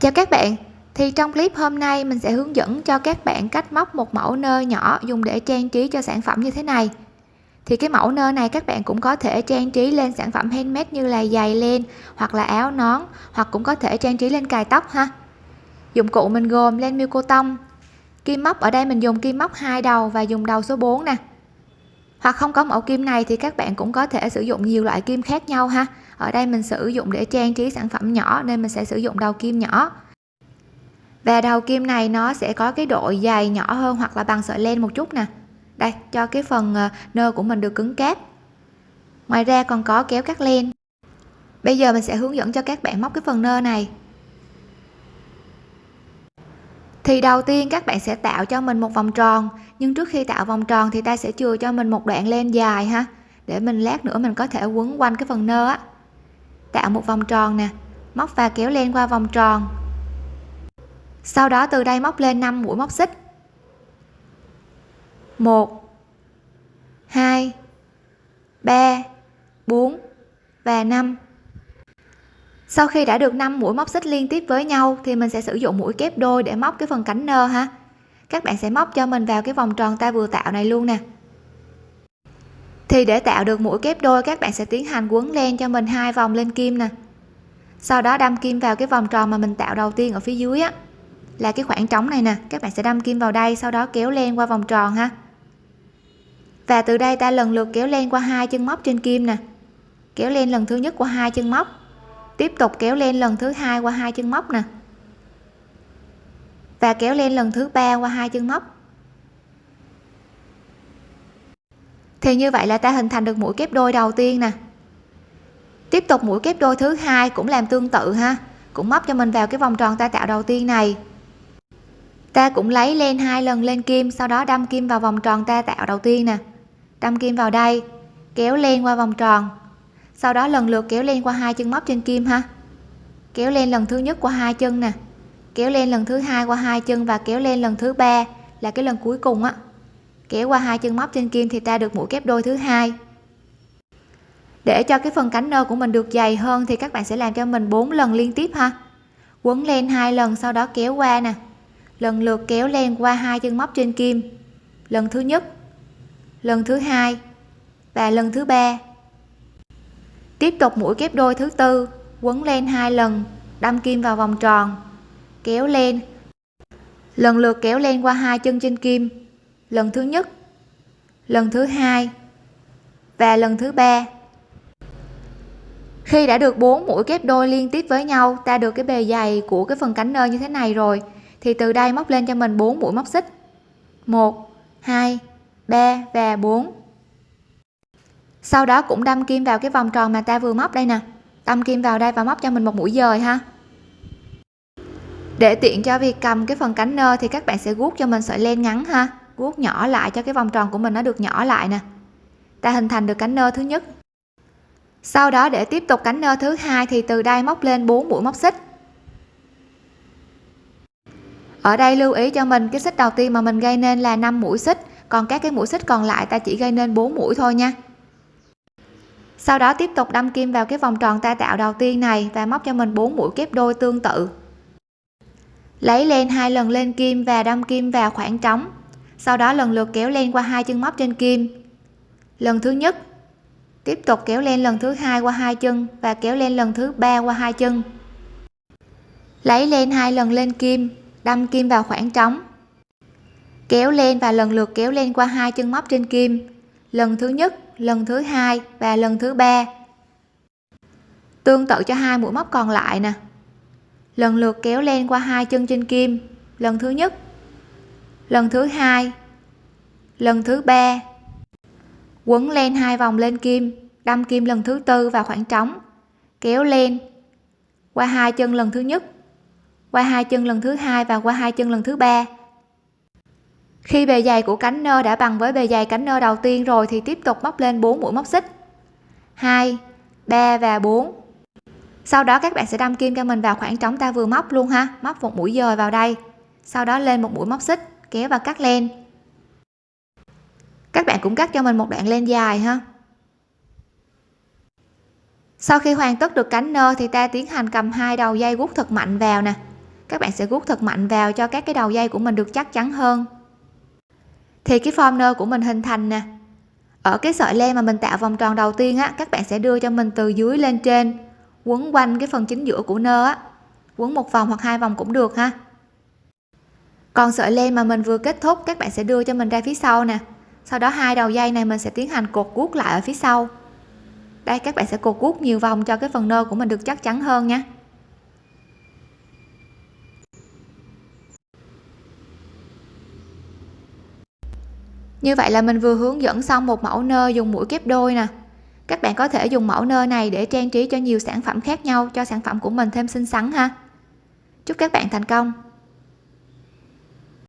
chào các bạn. Thì trong clip hôm nay, mình sẽ hướng dẫn cho các bạn cách móc một mẫu nơ nhỏ dùng để trang trí cho sản phẩm như thế này. Thì cái mẫu nơ này các bạn cũng có thể trang trí lên sản phẩm handmade như là giày len hoặc là áo nón, hoặc cũng có thể trang trí lên cài tóc ha. Dụng cụ mình gồm len miêu cô tông, kim móc, ở đây mình dùng kim móc hai đầu và dùng đầu số 4 nè. Hoặc không có mẫu kim này thì các bạn cũng có thể sử dụng nhiều loại kim khác nhau ha ở đây mình sử dụng để trang trí sản phẩm nhỏ nên mình sẽ sử dụng đầu kim nhỏ. Và đầu kim này nó sẽ có cái độ dày nhỏ hơn hoặc là bằng sợi len một chút nè. Đây, cho cái phần ờ, nơ của mình được cứng cáp. Ngoài ra còn có kéo cắt len. Bây giờ mình sẽ hướng dẫn cho các bạn móc cái phần nơ này. Thì đầu tiên các bạn sẽ tạo cho mình một vòng tròn, nhưng trước khi tạo vòng tròn thì ta sẽ chừa cho mình một đoạn len dài ha, để mình lát nữa mình có thể quấn quanh cái phần nơ á tạo một vòng tròn nè, móc và kéo len qua vòng tròn. Sau đó từ đây móc lên 5 mũi móc xích. 1 2 3 4 và 5 sau khi đã được 5 mũi móc xích liên tiếp với nhau thì mình sẽ sử dụng mũi kép đôi để móc cái phần cánh nơ ha. Các bạn sẽ móc cho mình vào cái vòng tròn ta vừa tạo này luôn nè thì để tạo được mũi kép đôi, các bạn sẽ tiến hành quấn len cho mình hai vòng lên kim nè. Sau đó đâm kim vào cái vòng tròn mà mình tạo đầu tiên ở phía dưới á, là cái khoảng trống này nè. Các bạn sẽ đâm kim vào đây, sau đó kéo len qua vòng tròn ha. Và từ đây ta lần lượt kéo len qua hai chân móc trên kim nè. Kéo len lần thứ nhất qua hai chân móc. Tiếp tục kéo len lần thứ hai qua hai chân móc nè. Và kéo len lần thứ ba qua hai chân móc. Thì như vậy là ta hình thành được mũi kép đôi đầu tiên nè. Tiếp tục mũi kép đôi thứ hai cũng làm tương tự ha. Cũng móc cho mình vào cái vòng tròn ta tạo đầu tiên này. Ta cũng lấy len hai lần lên kim, sau đó đâm kim vào vòng tròn ta tạo đầu tiên nè. Đâm kim vào đây, kéo len qua vòng tròn. Sau đó lần lượt kéo len qua hai chân móc trên kim ha. Kéo len lần thứ nhất qua hai chân nè. Kéo len lần thứ hai qua hai chân và kéo len lần thứ ba là cái lần cuối cùng á kéo qua hai chân móc trên kim thì ta được mũi kép đôi thứ hai. Để cho cái phần cánh nơ của mình được dày hơn thì các bạn sẽ làm cho mình 4 lần liên tiếp ha. Quấn len hai lần, sau đó kéo qua nè. Lần lượt kéo len qua hai chân móc trên kim. Lần thứ nhất, lần thứ hai, và lần thứ ba. Tiếp tục mũi kép đôi thứ tư, quấn len hai lần, đâm kim vào vòng tròn. Kéo len lần lượt kéo len qua hai chân trên kim lần thứ nhất. Lần thứ hai. Và lần thứ ba. Khi đã được bốn mũi kép đôi liên tiếp với nhau, ta được cái bề dày của cái phần cánh nơ như thế này rồi, thì từ đây móc lên cho mình 4 mũi móc xích. 1 2 3 và 4 sau đó cũng đâm kim vào cái vòng tròn mà ta vừa móc đây nè. Đâm kim vào đây và móc cho mình một mũi dời ha. Để tiện cho việc cầm cái phần cánh nơ thì các bạn sẽ guốc cho mình sợi len ngắn ha vuốt nhỏ lại cho cái vòng tròn của mình nó được nhỏ lại nè. Ta hình thành được cánh nơ thứ nhất. Sau đó để tiếp tục cánh nơ thứ hai thì từ đây móc lên 4 mũi móc xích. Ở đây lưu ý cho mình, cái xích đầu tiên mà mình gây nên là 5 mũi xích, còn các cái mũi xích còn lại ta chỉ gây nên 4 mũi thôi nha. Sau đó tiếp tục đâm kim vào cái vòng tròn ta tạo đầu tiên này và móc cho mình 4 mũi kép đôi tương tự. Lấy lên hai lần lên kim và đâm kim vào khoảng trống sau đó lần lượt kéo len qua hai chân móc trên kim. Lần thứ nhất, tiếp tục kéo len lần thứ hai qua hai chân và kéo len lần thứ ba qua hai chân. Lấy len hai lần lên kim, đâm kim vào khoảng trống. Kéo lên và lần lượt kéo lên qua hai chân móc trên kim. Lần thứ nhất, lần thứ hai và lần thứ ba. Tương tự cho hai mũi móc còn lại nè. Lần lượt kéo lên qua hai chân trên kim. Lần thứ nhất, lần thứ hai lần thứ ba. Quấn len hai vòng lên kim, đâm kim lần thứ tư vào khoảng trống. Kéo lên. Qua hai chân lần thứ nhất. Qua hai chân lần thứ hai và qua hai chân lần thứ ba. Khi bề dày của cánh nơ đã bằng với bề dày cánh nơ đầu tiên rồi thì tiếp tục móc lên 4 mũi móc xích. 2 3 và 4 sau đó các bạn sẽ đâm kim cho mình vào khoảng trống ta vừa móc luôn ha. Móc một mũi dời vào đây. Sau đó lên một mũi móc xích, kéo và cắt len các bạn cũng cắt cho mình một đoạn len dài ha. Sau khi hoàn tất được cánh nơ thì ta tiến hành cầm hai đầu dây gút thật mạnh vào nè. Các bạn sẽ gút thật mạnh vào cho các cái đầu dây của mình được chắc chắn hơn. Thì cái form nơ của mình hình thành nè. Ở cái sợi len mà mình tạo vòng tròn đầu tiên á, các bạn sẽ đưa cho mình từ dưới lên trên, quấn quanh cái phần chính giữa của nơ á. Quấn một vòng hoặc hai vòng cũng được ha. Còn sợi len mà mình vừa kết thúc, các bạn sẽ đưa cho mình ra phía sau nè sau đó hai đầu dây này mình sẽ tiến hành cột guốc lại ở phía sau. Đây, các bạn sẽ cột guốc nhiều vòng cho cái phần nơ của mình được chắc chắn hơn nha. Như vậy là mình vừa hướng dẫn xong một mẫu nơ dùng mũi kép đôi nè. Các bạn có thể dùng mẫu nơ này để trang trí cho nhiều sản phẩm khác nhau, cho sản phẩm của mình thêm xinh xắn ha. Chúc các bạn thành công!